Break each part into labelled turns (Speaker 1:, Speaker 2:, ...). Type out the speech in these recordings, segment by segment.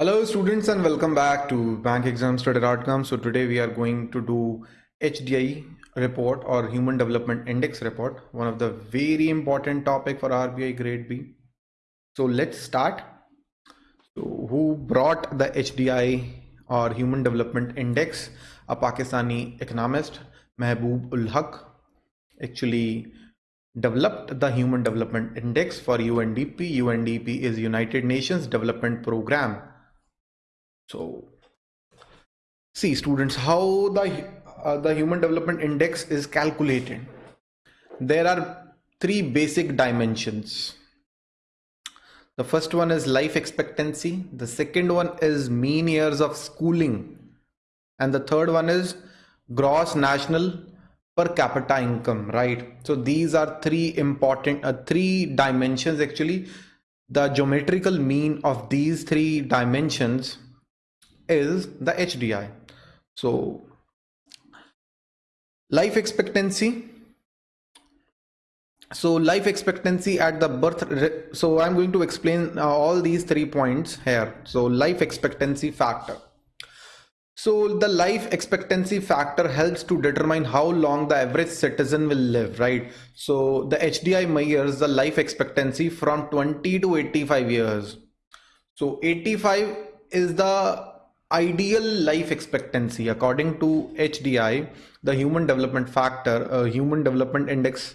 Speaker 1: Hello students and welcome back to bankexamstoday.com. So today we are going to do HDI report or Human Development Index report, one of the very important topic for RBI grade B. So let's start. So who brought the HDI or Human Development Index? A Pakistani economist, Mehboob ul Haq, actually developed the Human Development Index for UNDP. UNDP is United Nations Development Program so see students how the uh, the human development index is calculated? There are three basic dimensions. The first one is life expectancy the second one is mean years of schooling and the third one is gross national per capita income right? So these are three important uh, three dimensions actually. The geometrical mean of these three dimensions is the HDI. So life expectancy. So life expectancy at the birth. So I'm going to explain uh, all these three points here. So life expectancy factor. So the life expectancy factor helps to determine how long the average citizen will live, right? So the HDI measures the life expectancy from 20 to 85 years. So 85 is the ideal life expectancy according to HDI, the human development factor, uh, human development index,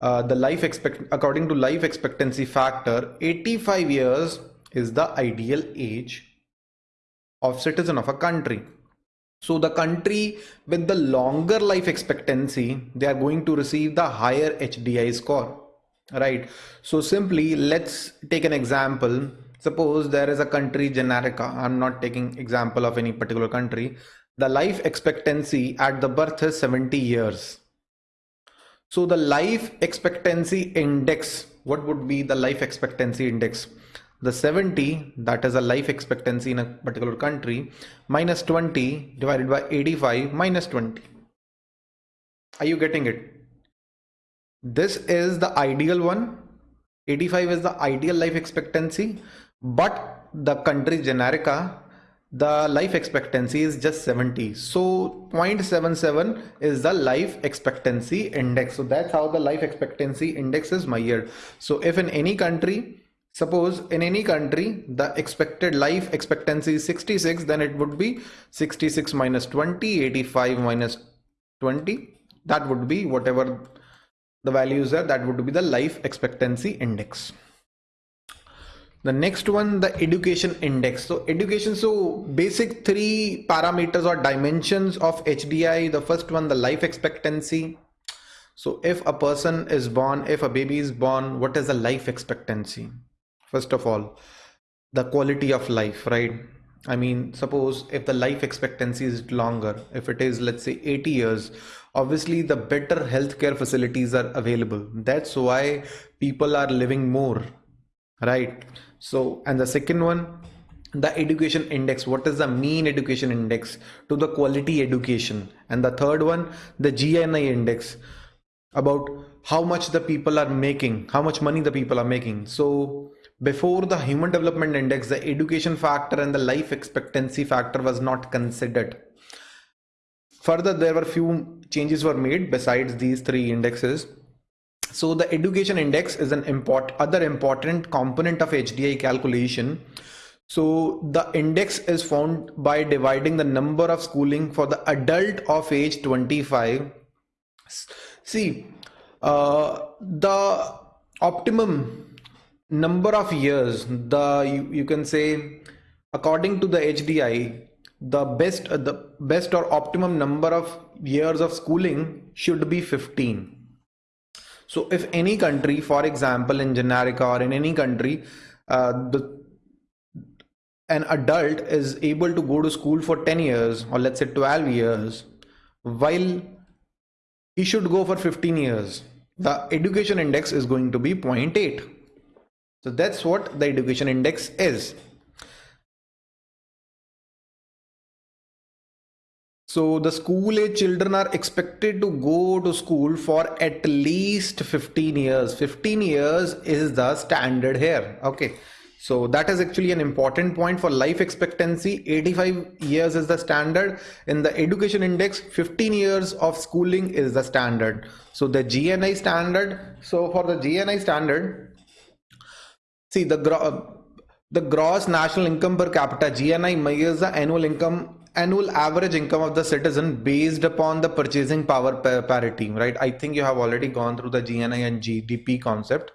Speaker 1: uh, the life expect according to life expectancy factor, 85 years is the ideal age of citizen of a country. So the country with the longer life expectancy, they are going to receive the higher HDI score, right? So simply let's take an example suppose there is a country generica i'm not taking example of any particular country. The life expectancy at the birth is 70 years. So the life expectancy index what would be the life expectancy index? The 70 that is a life expectancy in a particular country minus 20 divided by 85 minus 20 are you getting it? This is the ideal one. 85 is the ideal life expectancy but the country generica ah. the life expectancy is just 70 so 0.77 is the life expectancy index. So that's how the life expectancy index is measured. So if in any country suppose in any country the expected life expectancy is 66 then it would be 66 minus 20 85 minus 20 that would be whatever the values are that would be the life expectancy index the next one the education index. So education so basic three parameters or dimensions of HDI the first one the life expectancy. So if a person is born if a baby is born what is the life expectancy? First of all the quality of life right? I mean suppose if the life expectancy is longer if it is let's say 80 years obviously the better healthcare facilities are available. That's why people are living more right. So and the second one the education index. What is the mean education index to the quality education? And the third one the gni index. About how much the people are making how much money the people are making. So before the human development index the education factor and the life expectancy factor was not considered. Further there were few changes were made besides these three indexes so the education index is an import other important component of HDI calculation. So the index is found by dividing the number of schooling for the adult of age 25. See, uh, the optimum number of years, the you, you can say according to the HDI, the best uh, the best or optimum number of years of schooling should be 15 so if any country, for example, in Generica or in any country, uh, the an adult is able to go to school for 10 years or let's say 12 years while he should go for 15 years the education index is going to be 0.8 so that's what the education index is So the school age children are expected to go to school for at least 15 years. 15 years is the standard here. Okay. So that is actually an important point for life expectancy. 85 years is the standard. In the education index, 15 years of schooling is the standard. So the GNI standard. So for the GNI standard, see the the gross national income per capita GNI measures the annual income annual average income of the citizen based upon the purchasing power parity right? I think you have already gone through the gni and gdp concept.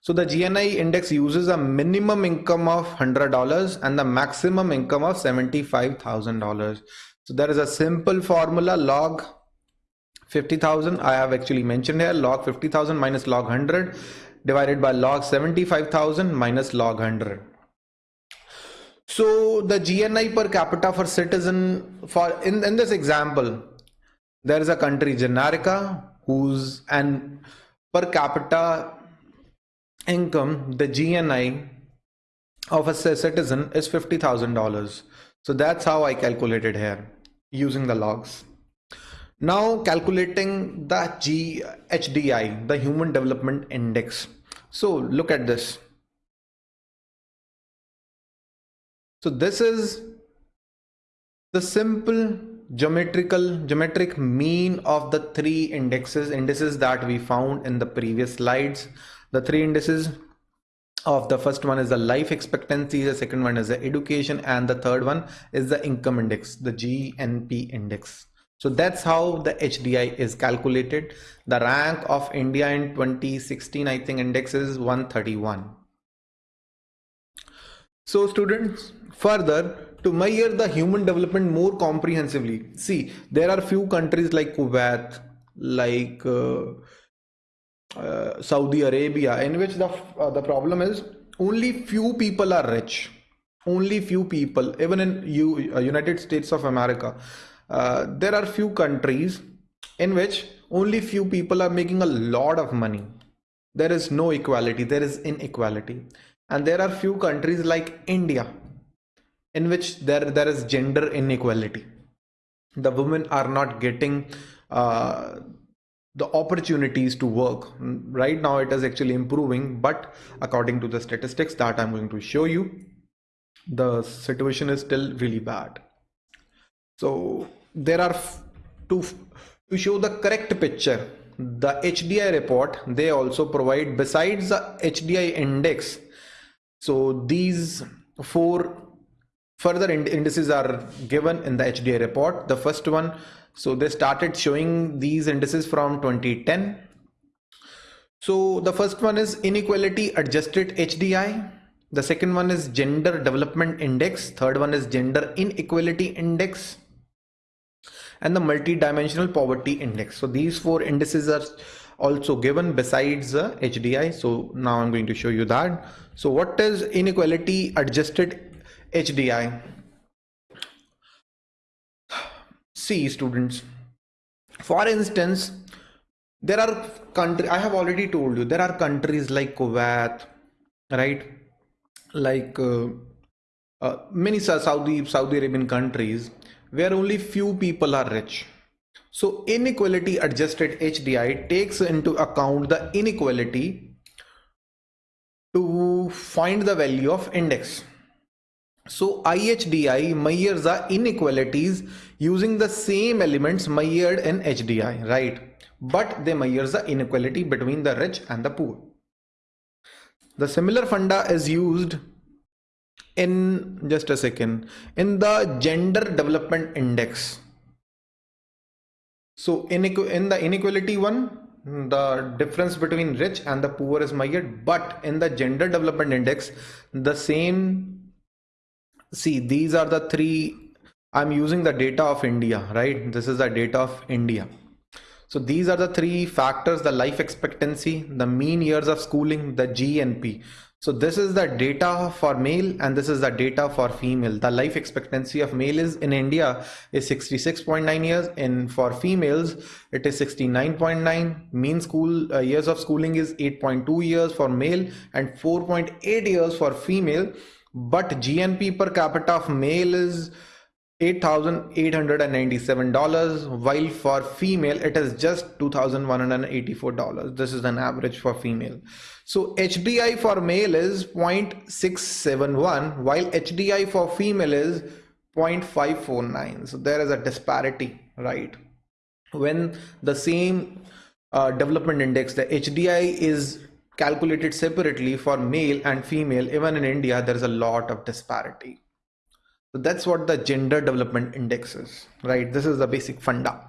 Speaker 1: So the gni index uses a minimum income of $100 and the maximum income of $75000 so there is a simple formula log 50000 i have actually mentioned here log 50000 minus log 100 divided by log 75000 minus log 100 so the GNI per capita for citizen for in, in this example, there is a country Generica whose and per capita income, the GNI of a citizen is $50,000. So that's how I calculated here using the logs. Now calculating the GHDI, the Human Development Index. So look at this. So this is the simple geometrical geometric mean of the three indexes indices that we found in the previous slides. The three indices of the first one is the life expectancy, the second one is the education and the third one is the income index, the GNP index. So that's how the HDI is calculated. The rank of India in 2016, I think index is 131. So students, further to measure the human development more comprehensively, see there are few countries like Kuwait, like uh, uh, Saudi Arabia, in which the uh, the problem is only few people are rich. Only few people, even in U, uh, United States of America, uh, there are few countries in which only few people are making a lot of money. There is no equality. There is inequality and there are few countries like India in which there there is gender inequality. The women are not getting uh, the opportunities to work. Right now it is actually improving but according to the statistics that i'm going to show you the situation is still really bad. So there are to to show the correct picture the hdi report they also provide besides the hdi index so these four further indices are given in the HDI report. The first one, so they started showing these indices from 2010. So the first one is inequality adjusted HDI. The second one is gender development index. Third one is gender inequality index and the multi-dimensional poverty index. So these four indices are also given besides the HDI. So now I'm going to show you that. So what is inequality adjusted HDI? See students, for instance, there are country I have already told you there are countries like Kuwait, right? Like uh, uh, many Saudi Saudi Arabian countries where only few people are rich so inequality adjusted HDI takes into account the inequality to find the value of index. So IHDI measures the inequalities using the same elements measured in HDI, right? But they measure the inequality between the rich and the poor. The similar funda is used in just a second in the gender development index so in, in the inequality one, the difference between rich and the poor is measured, but in the gender development index, the same, see, these are the three, I'm using the data of India, right? This is the data of India. So these are the three factors, the life expectancy, the mean years of schooling, the GNP. So this is the data for male and this is the data for female. The life expectancy of male is in India is 66.9 years and for females it is 69.9. Mean school uh, years of schooling is 8.2 years for male and 4.8 years for female. But GNP per capita of male is $8,897 while for female it is just $2,184 this is an average for female So HDI for male is 0.671 while HDI for female is 0.549. So there is a disparity, right? When the same uh, development index, the HDI is calculated separately for male and female, even in India, there is a lot of disparity. So that's what the gender development index is, right? This is the basic funda.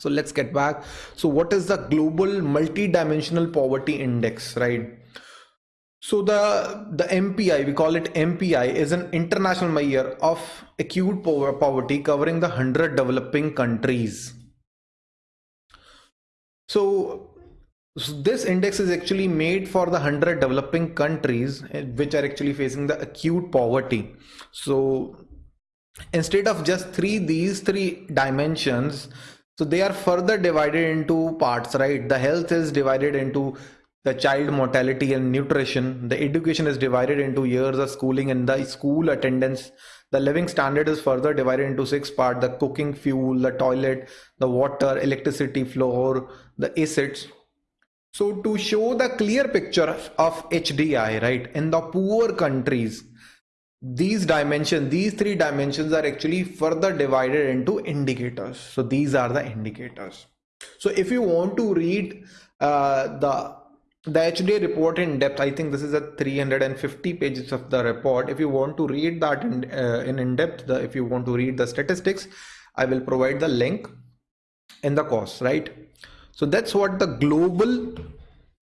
Speaker 1: So let's get back. So what is the global multi-dimensional poverty index, right? So the, the MPI, we call it MPI, is an international measure of acute poverty covering the 100 developing countries. So so this index is actually made for the 100 developing countries eh, which are actually facing the acute poverty. So instead of just three, these three dimensions, so they are further divided into parts, right? The health is divided into the child mortality and nutrition. The education is divided into years of schooling and the school attendance. The living standard is further divided into six parts, the cooking fuel, the toilet, the water, electricity floor, the assets so to show the clear picture of HDI, right, in the poor countries, these dimensions, these three dimensions are actually further divided into indicators. So these are the indicators. So if you want to read uh, the the HDI report in depth, I think this is a 350 pages of the report. If you want to read that in uh, in, in depth, the, if you want to read the statistics, I will provide the link in the course, right? So that's what the global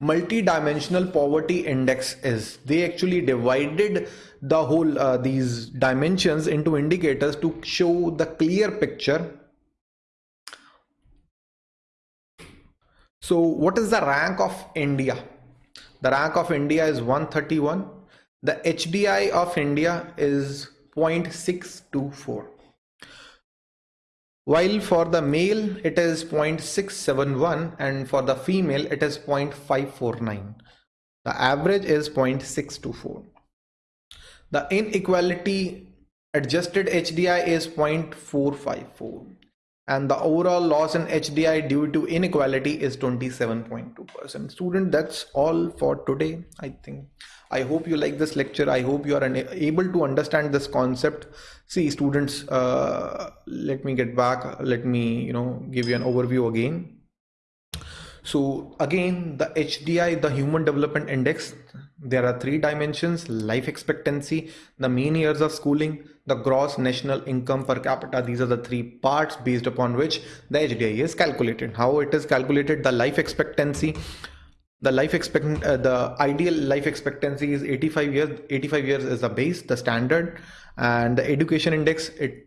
Speaker 1: multi-dimensional poverty index is. They actually divided the whole uh, these dimensions into indicators to show the clear picture. So what is the rank of India? The rank of India is 131. The HDI of India is 0.624 while for the male it is 0.671 and for the female it is 0.549 the average is 0.624 the inequality adjusted HDI is 0.454 and the overall loss in HDI due to inequality is 27.2%. Student, that's all for today, I think. I hope you like this lecture. I hope you are able to understand this concept. See students, uh, let me get back. Let me, you know, give you an overview again. So again, the HDI, the Human Development Index, there are three dimensions, life expectancy, the mean years of schooling, the gross national income per capita. These are the three parts based upon which the HDI is calculated. How it is calculated, the life expectancy, the life expect uh, the ideal life expectancy is 85 years 85 years is the base the standard and the education index it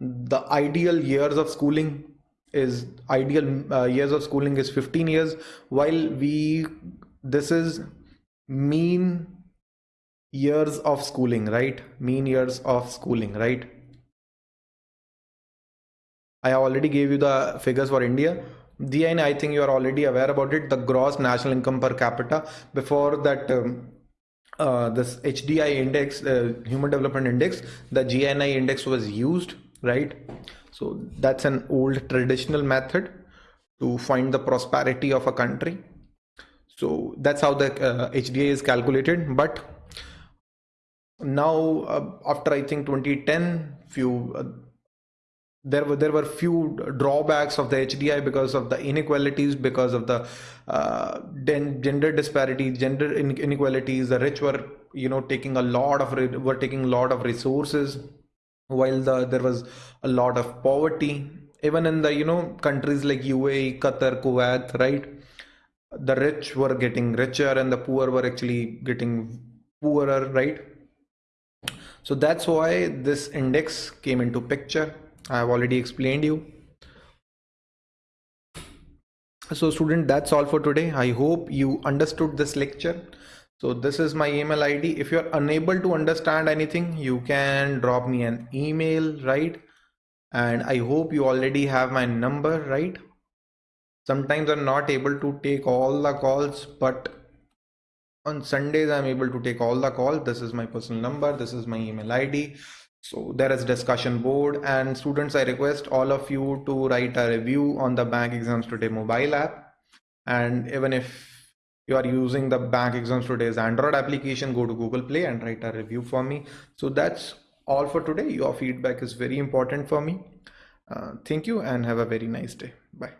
Speaker 1: the ideal years of schooling is ideal uh, years of schooling is 15 years while we this is mean years of schooling right mean years of schooling right i already gave you the figures for india GNI, I think you are already aware about it, the gross national income per capita. Before that, um, uh, this HDI index, uh, Human Development Index, the GNI index was used, right? So that's an old traditional method to find the prosperity of a country. So that's how the uh, HDI is calculated. But now, uh, after I think 2010, few uh, there were there were few drawbacks of the HDI because of the inequalities, because of the uh, gender disparity, gender inequalities. The rich were you know taking a lot of were taking a lot of resources, while the there was a lot of poverty. Even in the you know countries like UAE, Qatar, Kuwait, right? The rich were getting richer and the poor were actually getting poorer, right? So that's why this index came into picture I have already explained you. So student, that's all for today. I hope you understood this lecture. So this is my email ID. If you're unable to understand anything, you can drop me an email, right? And I hope you already have my number, right? Sometimes I'm not able to take all the calls, but on Sundays, I'm able to take all the calls. This is my personal number. This is my email ID. So there is discussion board and students, I request all of you to write a review on the bank exams today mobile app. And even if you are using the bank exams today's android application go to google play and write a review for me so that's all for today your feedback is very important for me uh, thank you and have a very nice day bye